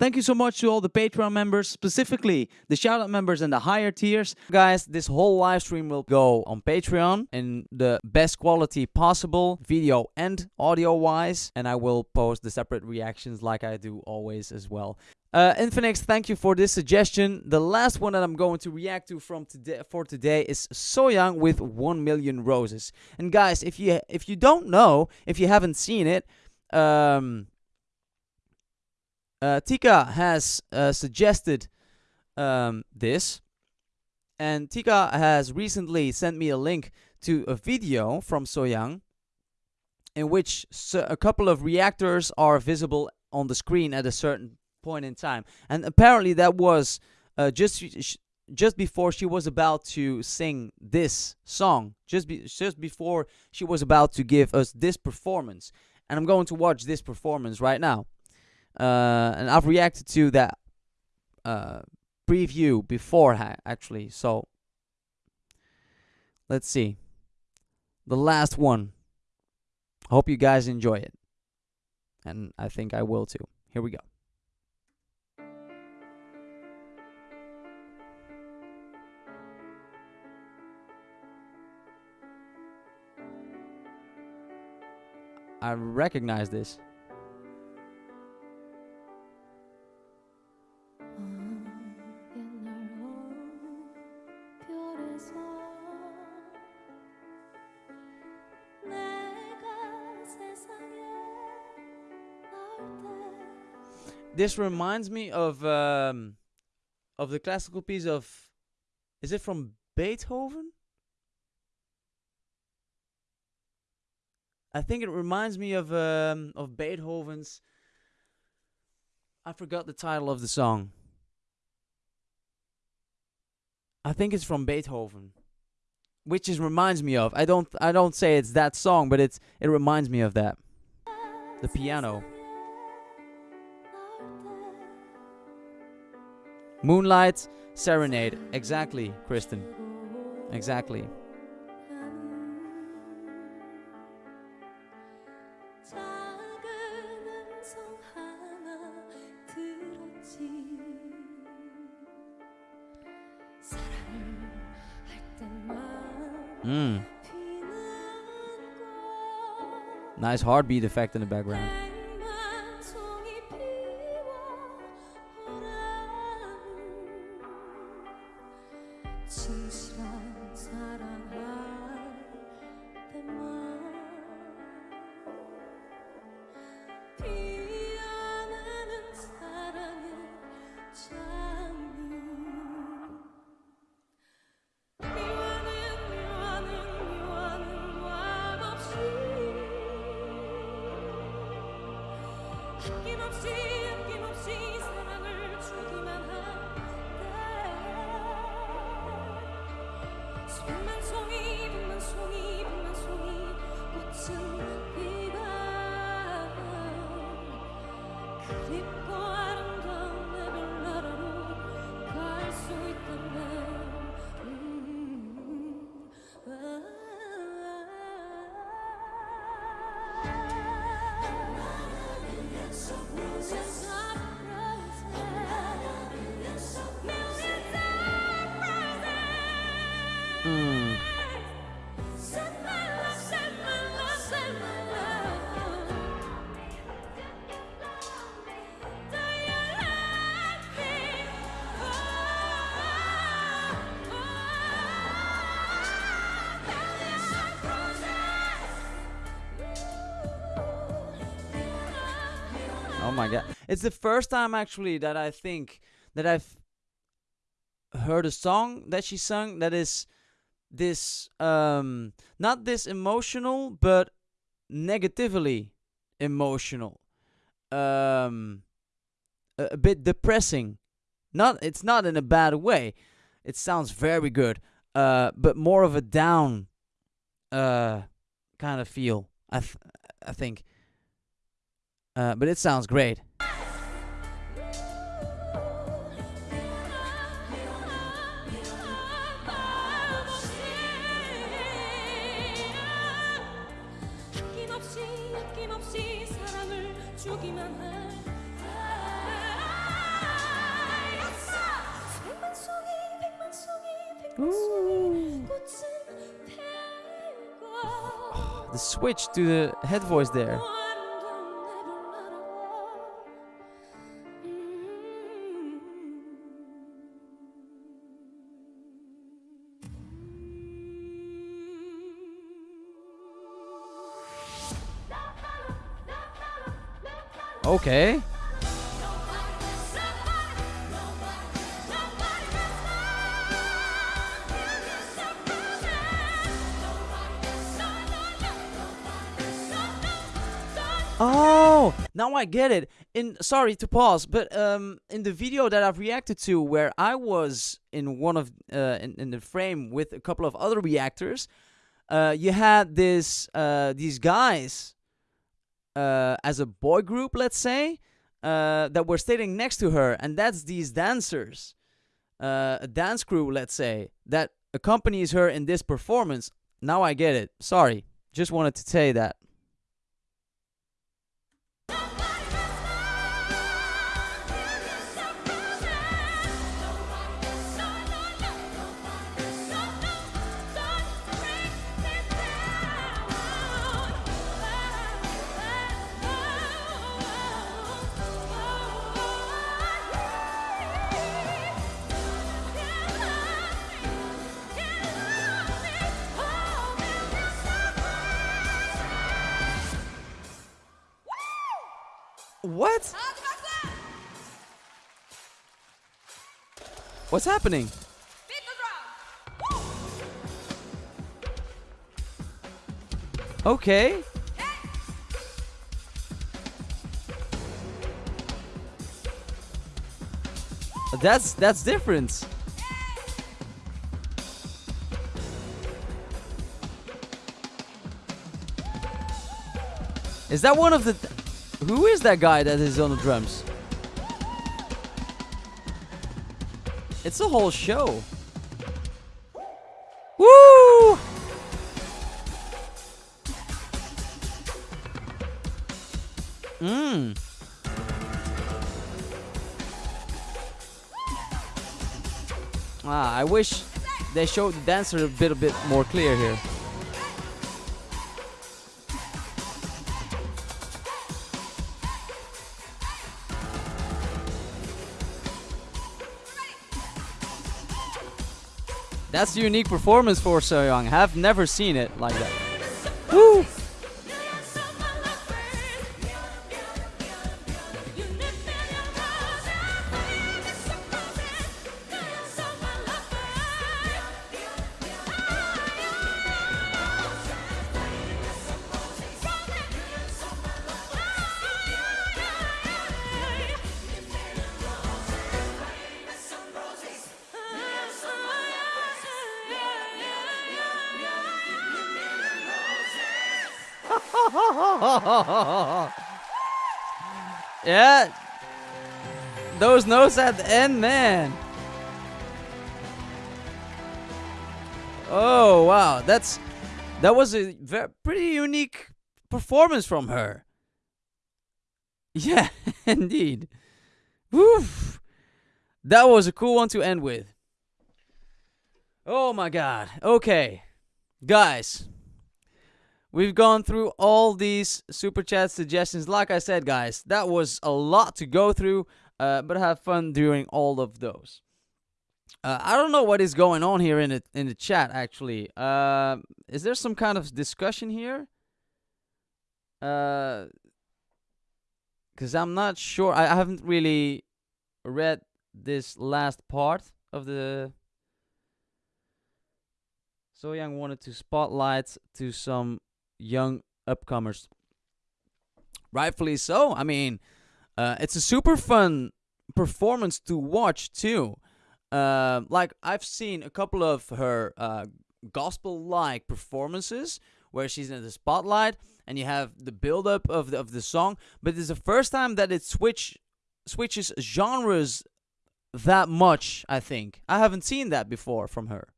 Thank you so much to all the Patreon members, specifically the shoutout members and the higher tiers. Guys, this whole live stream will go on Patreon in the best quality possible, video and audio wise, and I will post the separate reactions like I do always as well. Uh, Infinix, thank you for this suggestion. The last one that I'm going to react to from today for today is Sohyang with 1 Million Roses. And guys, if you if you don't know, if you haven't seen it, um, uh, Tika has uh, suggested um, this, and Tika has recently sent me a link to a video from Sohyang in which a couple of reactors are visible on the screen at a certain point in time. And apparently that was uh, just just before she was about to sing this song, just be, just before she was about to give us this performance. And I'm going to watch this performance right now. Uh, and I've reacted to that uh, preview before actually. So let's see. The last one. Hope you guys enjoy it. And I think I will too. Here we go. I recognize this. This reminds me of um, of the classical piece of is it from Beethoven? I think it reminds me of um, of Beethoven's I forgot the title of the song. I think it's from Beethoven. Which is reminds me of. I don't I don't say it's that song, but it's it reminds me of that. The piano. Moonlight Serenade. Exactly, Kristen. Exactly. Mm. Nice heartbeat effect in the background. 진실한 사랑아. My god. It's the first time actually that I think that I've heard a song that she sung that is this um not this emotional but negatively emotional. Um a, a bit depressing. Not it's not in a bad way. It sounds very good. Uh but more of a down uh kind of feel. I th I think uh, but it sounds great. the switch to the head voice there. Okay. Oh, now I get it. In sorry to pause, but um, in the video that I've reacted to, where I was in one of uh, in, in the frame with a couple of other reactors, uh, you had this uh, these guys uh, as a boy group, let's say, uh, that were standing next to her, and that's these dancers, uh, a dance crew, let's say, that accompanies her in this performance. Now I get it. Sorry, just wanted to say that. What? What's happening? Okay. That's that's different. Is that one of the who is that guy that is on the drums? It's a whole show. Woo! Mmm. Ah, I wish they showed the dancer a bit a bit more clear here. That's a unique performance for Sohyang. Have never seen it like that. Woo! yeah. Those notes at the end, man. Oh, wow. That's that was a very, pretty unique performance from her. Yeah, indeed. Woof. That was a cool one to end with. Oh my god. Okay. Guys, We've gone through all these super chat suggestions. Like I said, guys, that was a lot to go through, uh, but have fun during all of those. Uh, I don't know what is going on here in the in the chat. Actually, uh, is there some kind of discussion here? Because uh, I'm not sure. I, I haven't really read this last part of the so Young wanted to spotlight to some young upcomers. Rightfully so. I mean, uh, it's a super fun performance to watch too. Uh, like I've seen a couple of her uh, gospel-like performances where she's in the spotlight and you have the build-up of the, of the song, but it's the first time that it switch switches genres that much. I think I haven't seen that before from her.